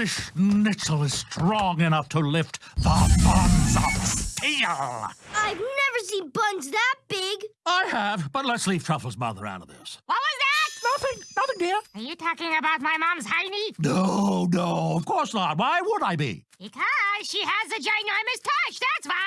only schnitzel is strong enough to lift the buns of steel. I've never seen buns that big. I have, but let's leave Truffle's mother out of this. What was that? Nothing, nothing, dear. Are you talking about my mom's hiney? No, no, of course not. Why would I be? Because she has a ginormous touch. that's why.